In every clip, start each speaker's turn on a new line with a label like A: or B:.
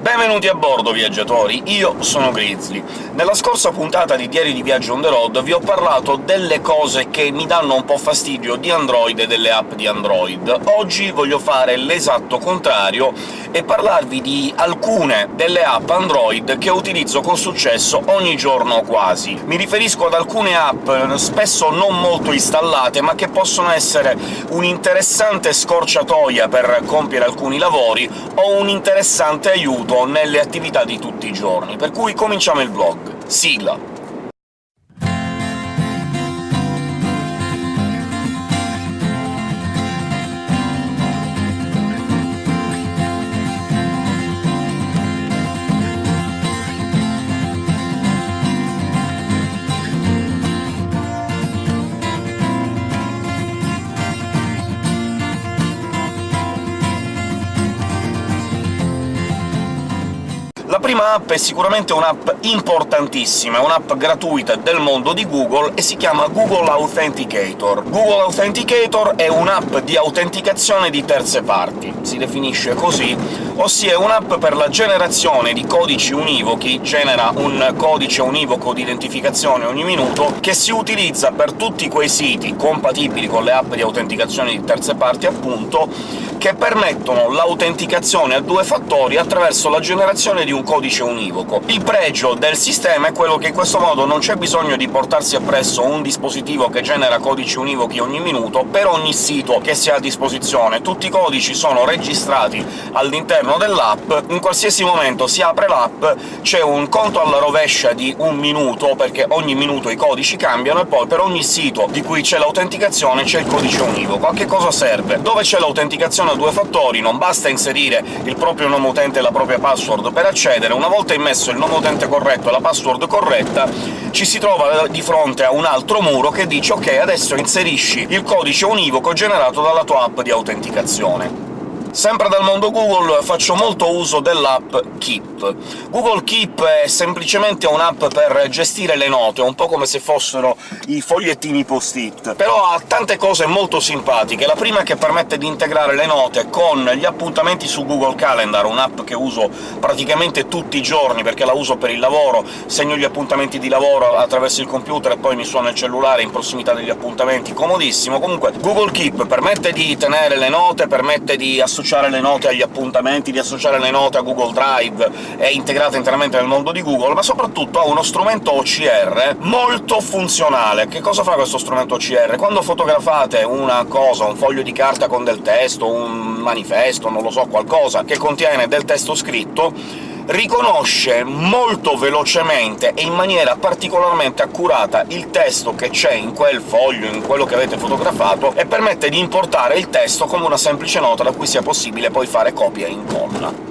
A: Benvenuti a bordo, viaggiatori! Io sono Grizzly. Nella scorsa puntata di Diario di Viaggio on the road vi ho parlato delle cose che mi danno un po' fastidio di Android e delle app di Android. Oggi voglio fare l'esatto contrario e parlarvi di alcune delle app Android che utilizzo con successo ogni giorno quasi. Mi riferisco ad alcune app spesso non molto installate, ma che possono essere un'interessante scorciatoia per compiere alcuni lavori o un interessante aiuto nelle attività di tutti i giorni. Per cui cominciamo il vlog. Sigla! Prima app è sicuramente un'app importantissima, è un'app gratuita del mondo di Google e si chiama Google Authenticator. Google Authenticator è un'app di autenticazione di terze parti, si definisce così, ossia è un'app per la generazione di codici univochi, genera un codice univoco di identificazione ogni minuto, che si utilizza per tutti quei siti compatibili con le app di autenticazione di terze parti, appunto, che permettono l'autenticazione a due fattori attraverso la generazione di un codice univoco. Il pregio del sistema è quello che in questo modo non c'è bisogno di portarsi appresso un dispositivo che genera codici univochi ogni minuto per ogni sito che si ha a disposizione. Tutti i codici sono registrati all'interno dell'app, in qualsiasi momento si apre l'app, c'è un conto alla rovescia di un minuto, perché ogni minuto i codici cambiano, e poi per ogni sito di cui c'è l'autenticazione c'è il codice univoco. A che cosa serve? Dove c'è l'autenticazione a due fattori non basta inserire il proprio nome utente e la propria password per accedere, una volta immesso il nome utente corretto e la password corretta ci si trova di fronte a un altro muro che dice «Ok, adesso inserisci il codice univoco generato dalla tua app di autenticazione». Sempre dal mondo Google faccio molto uso dell'app Keep. Google Keep è semplicemente un'app per gestire le note, un po' come se fossero i fogliettini post-it, però ha tante cose molto simpatiche. La prima è che permette di integrare le note con gli appuntamenti su Google Calendar, un'app che uso praticamente tutti i giorni perché la uso per il lavoro, segno gli appuntamenti di lavoro attraverso il computer e poi mi suona il cellulare in prossimità degli appuntamenti, comodissimo. Comunque Google Keep permette di tenere le note, permette di associare associare le note agli appuntamenti, di associare le note a Google Drive, è integrata interamente nel mondo di Google, ma soprattutto ha uno strumento OCR molto funzionale. Che cosa fa questo strumento OCR? Quando fotografate una cosa, un foglio di carta con del testo, un manifesto, non lo so, qualcosa che contiene del testo scritto, riconosce molto velocemente e in maniera particolarmente accurata il testo che c'è in quel foglio, in quello che avete fotografato, e permette di importare il testo come una semplice nota da cui sia possibile poi fare copia e incolla.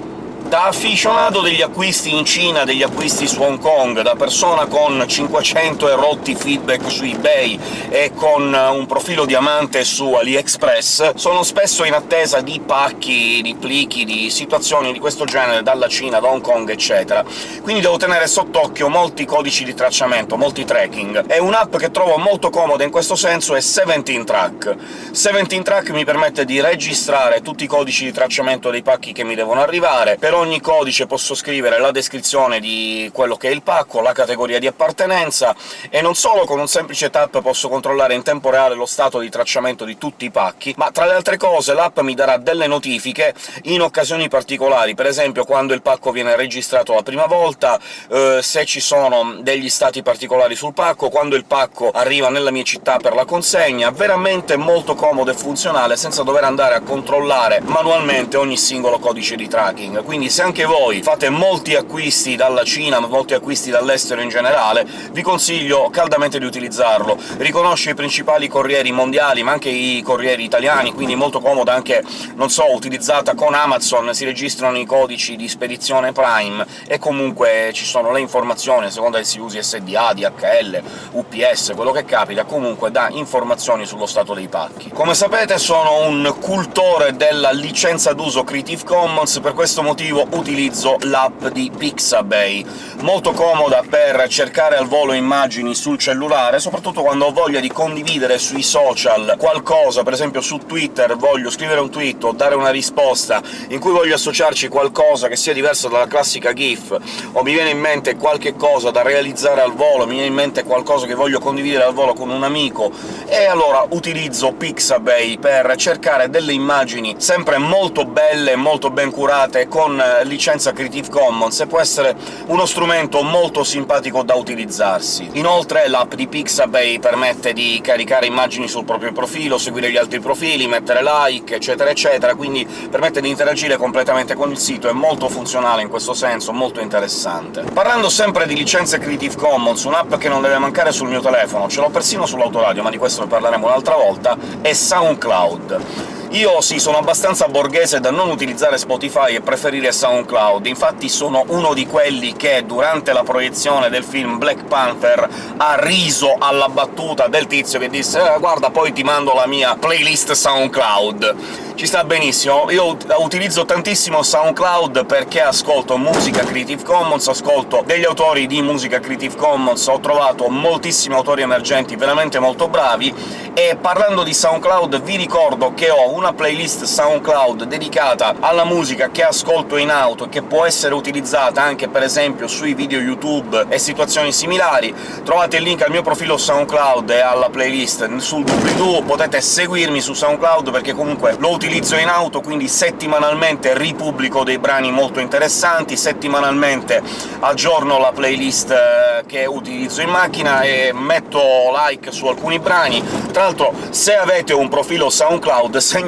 A: Da aficionato degli acquisti in Cina, degli acquisti su Hong Kong, da persona con 500 erotti feedback su eBay e con un profilo diamante su AliExpress, sono spesso in attesa di pacchi, di plichi, di situazioni di questo genere dalla Cina, da Hong Kong, eccetera. Quindi devo tenere sott'occhio molti codici di tracciamento, molti tracking. E un'app che trovo molto comoda in questo senso è 17 Track. 17 Track mi permette di registrare tutti i codici di tracciamento dei pacchi che mi devono arrivare, per ogni codice posso scrivere la descrizione di quello che è il pacco, la categoria di appartenenza, e non solo con un semplice tap posso controllare in tempo reale lo stato di tracciamento di tutti i pacchi, ma tra le altre cose l'app mi darà delle notifiche in occasioni particolari, per esempio quando il pacco viene registrato la prima volta, eh, se ci sono degli stati particolari sul pacco, quando il pacco arriva nella mia città per la consegna, veramente molto comodo e funzionale, senza dover andare a controllare manualmente ogni singolo codice di tracking. Quindi se anche voi fate molti acquisti dalla Cina, molti acquisti dall'estero in generale, vi consiglio caldamente di utilizzarlo. Riconosce i principali corrieri mondiali, ma anche i corrieri italiani, quindi molto comoda anche, non so, utilizzata con Amazon, si registrano i codici di spedizione Prime, e comunque ci sono le informazioni, a seconda che si usi SDA, DHL, UPS, quello che capita, comunque dà informazioni sullo stato dei pacchi. Come sapete sono un cultore della licenza d'uso Creative Commons, per questo motivo motivo utilizzo l'app di Pixabay, molto comoda per cercare al volo immagini sul cellulare, soprattutto quando ho voglia di condividere sui social qualcosa, per esempio su Twitter voglio scrivere un tweet o dare una risposta in cui voglio associarci qualcosa che sia diverso dalla classica GIF, o mi viene in mente qualche cosa da realizzare al volo, mi viene in mente qualcosa che voglio condividere al volo con un amico, e allora utilizzo Pixabay per cercare delle immagini sempre molto belle, molto ben curate, con licenza Creative Commons, e può essere uno strumento molto simpatico da utilizzarsi. Inoltre l'app di Pixabay permette di caricare immagini sul proprio profilo, seguire gli altri profili, mettere like, eccetera eccetera, quindi permette di interagire completamente con il sito, è molto funzionale in questo senso, molto interessante. Parlando sempre di licenze Creative Commons, un'app che non deve mancare sul mio telefono, ce l'ho persino sull'autoradio, ma di questo ne parleremo un'altra volta, è SoundCloud. Io sì, sono abbastanza borghese da non utilizzare Spotify e preferire SoundCloud, infatti sono uno di quelli che durante la proiezione del film Black Panther ha riso alla battuta del tizio che disse eh, «Guarda, poi ti mando la mia playlist SoundCloud». Ci sta benissimo, io utilizzo tantissimo SoundCloud perché ascolto musica Creative Commons, ascolto degli autori di musica Creative Commons, ho trovato moltissimi autori emergenti veramente molto bravi, e parlando di SoundCloud vi ricordo che ho una playlist SoundCloud dedicata alla musica che ascolto in auto e che può essere utilizzata anche per esempio sui video YouTube e situazioni similari. Trovate il link al mio profilo SoundCloud e alla playlist sul doobly-doo, potete seguirmi su SoundCloud perché comunque lo utilizzo in auto, quindi settimanalmente ripubblico dei brani molto interessanti, settimanalmente aggiorno la playlist eh, che utilizzo in macchina e metto like su alcuni brani. Tra l'altro, se avete un profilo SoundCloud segnalatemelo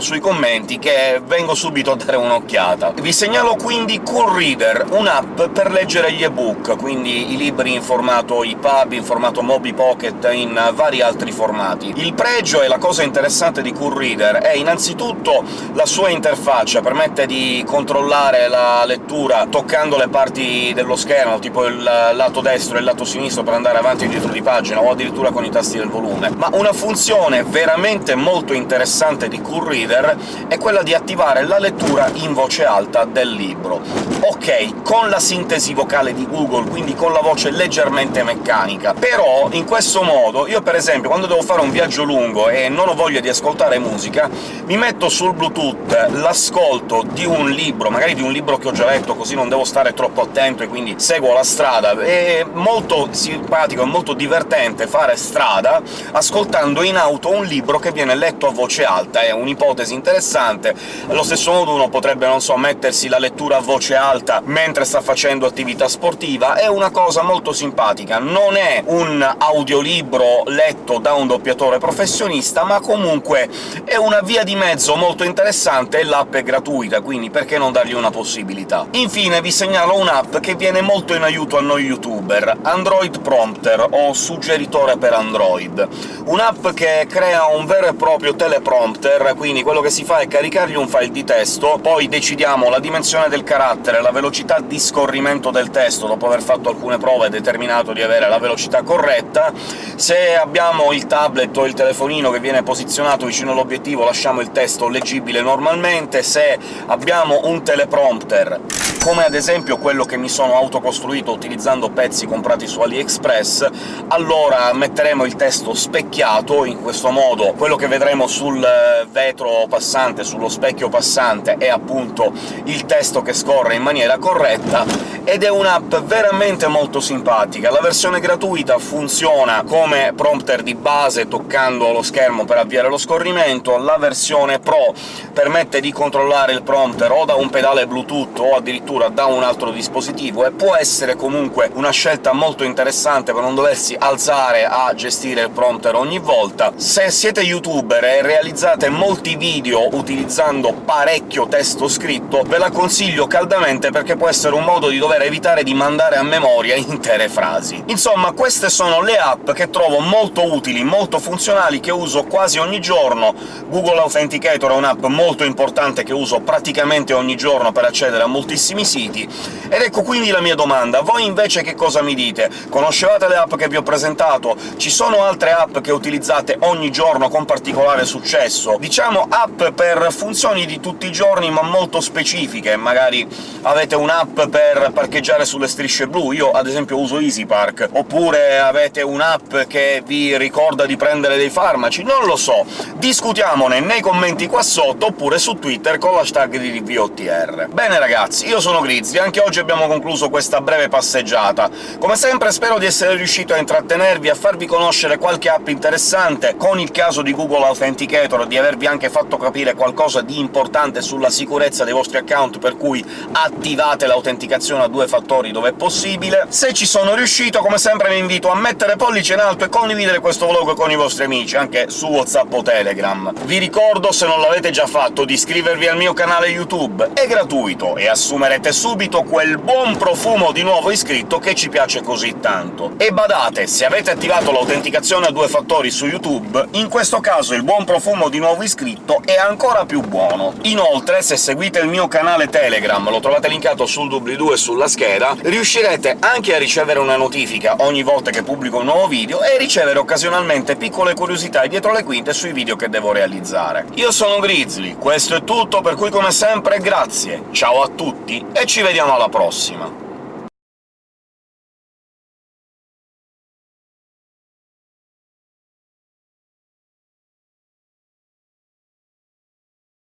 A: sui commenti che vengo subito a dare un'occhiata. Vi segnalo quindi Cool Reader, un'app per leggere gli ebook, quindi i libri in formato EPUB, in formato Mobi Pocket, in vari altri formati. Il pregio e la cosa interessante di Cool Reader è innanzitutto la sua interfaccia, permette di controllare la lettura toccando le parti dello schermo, tipo il lato destro e il lato sinistro per andare avanti e dietro di pagina, o addirittura con i tasti del volume. Ma una funzione veramente molto interessante di Cool Reader è quella di attivare la lettura in voce alta del libro. Ok, con la sintesi vocale di Google, quindi con la voce leggermente meccanica, però in questo modo io per esempio quando devo fare un viaggio lungo e non ho voglia di ascoltare musica, mi metto sul Bluetooth l'ascolto di un libro, magari di un libro che ho già letto, così non devo stare troppo attento e quindi seguo la strada. È molto simpatico e molto divertente fare strada ascoltando in auto un libro che viene letto a voce alta, è un'ipotesi interessante. Allo stesso modo uno potrebbe, non so, mettersi la lettura a voce alta mentre sta facendo attività sportiva, è una cosa molto simpatica. Non è un audiolibro letto da un doppiatore professionista, ma comunque è una via di mezzo molto interessante e l'app è gratuita, quindi perché non dargli una possibilità? Infine vi segnalo un'app che viene molto in aiuto a noi youtuber, Android Prompter, o suggeritore per Android. Un'app che crea un vero e proprio teleprompter prompter, quindi quello che si fa è caricargli un file di testo, poi decidiamo la dimensione del carattere, la velocità di scorrimento del testo, dopo aver fatto alcune prove e determinato di avere la velocità corretta. Se abbiamo il tablet o il telefonino che viene posizionato vicino all'obiettivo lasciamo il testo leggibile normalmente, se abbiamo un teleprompter come ad esempio quello che mi sono autocostruito utilizzando pezzi comprati su AliExpress, allora metteremo il testo specchiato, in questo modo. Quello che vedremo sul vetro passante, sullo specchio passante, è appunto il testo che scorre in maniera corretta, ed è un'app veramente molto simpatica. La versione gratuita funziona come prompter di base, toccando lo schermo per avviare lo scorrimento, la versione Pro permette di controllare il prompter o da un pedale Bluetooth o addirittura da un altro dispositivo, e può essere comunque una scelta molto interessante per non doversi alzare a gestire il prompter ogni volta. Se siete youtuber e realizzate molti video utilizzando parecchio testo scritto, ve la consiglio caldamente perché può essere un modo di dover per evitare di mandare a memoria intere frasi. Insomma, queste sono le app che trovo molto utili, molto funzionali, che uso quasi ogni giorno. Google Authenticator è un'app molto importante che uso praticamente ogni giorno per accedere a moltissimi siti, ed ecco quindi la mia domanda. Voi invece che cosa mi dite? Conoscevate le app che vi ho presentato? Ci sono altre app che utilizzate ogni giorno con particolare successo? Diciamo app per funzioni di tutti i giorni, ma molto specifiche. Magari avete un'app per parcheggiare sulle strisce blu, io ad esempio uso EasyPark, oppure avete un'app che vi ricorda di prendere dei farmaci, non lo so. Discutiamone nei commenti qua sotto, oppure su Twitter con l'hashtag di ReviewOTR. Bene ragazzi, io sono Grizzly, anche oggi abbiamo concluso questa breve passeggiata. Come sempre spero di essere riuscito a intrattenervi, a farvi conoscere qualche app interessante, con il caso di Google Authenticator di avervi anche fatto capire qualcosa di importante sulla sicurezza dei vostri account, per cui attivate l'autenticazione a due fattori dove è possibile. Se ci sono riuscito, come sempre vi invito a mettere pollice in alto e condividere questo vlog con i vostri amici, anche su WhatsApp o Telegram. Vi ricordo, se non l'avete già fatto, di iscrivervi al mio canale YouTube, è gratuito, e assumerete subito quel buon profumo di nuovo iscritto che ci piace così tanto. E badate, se avete attivato l'autenticazione a due fattori su YouTube, in questo caso il buon profumo di nuovo iscritto è ancora più buono. Inoltre, se seguite il mio canale Telegram, lo trovate linkato sul doobly-doo e sulla scheda, riuscirete anche a ricevere una notifica ogni volta che pubblico un nuovo video e ricevere occasionalmente piccole curiosità dietro le quinte sui video che devo realizzare. Io sono Grizzly, questo è tutto, per cui come sempre grazie, ciao a tutti e ci vediamo alla prossima!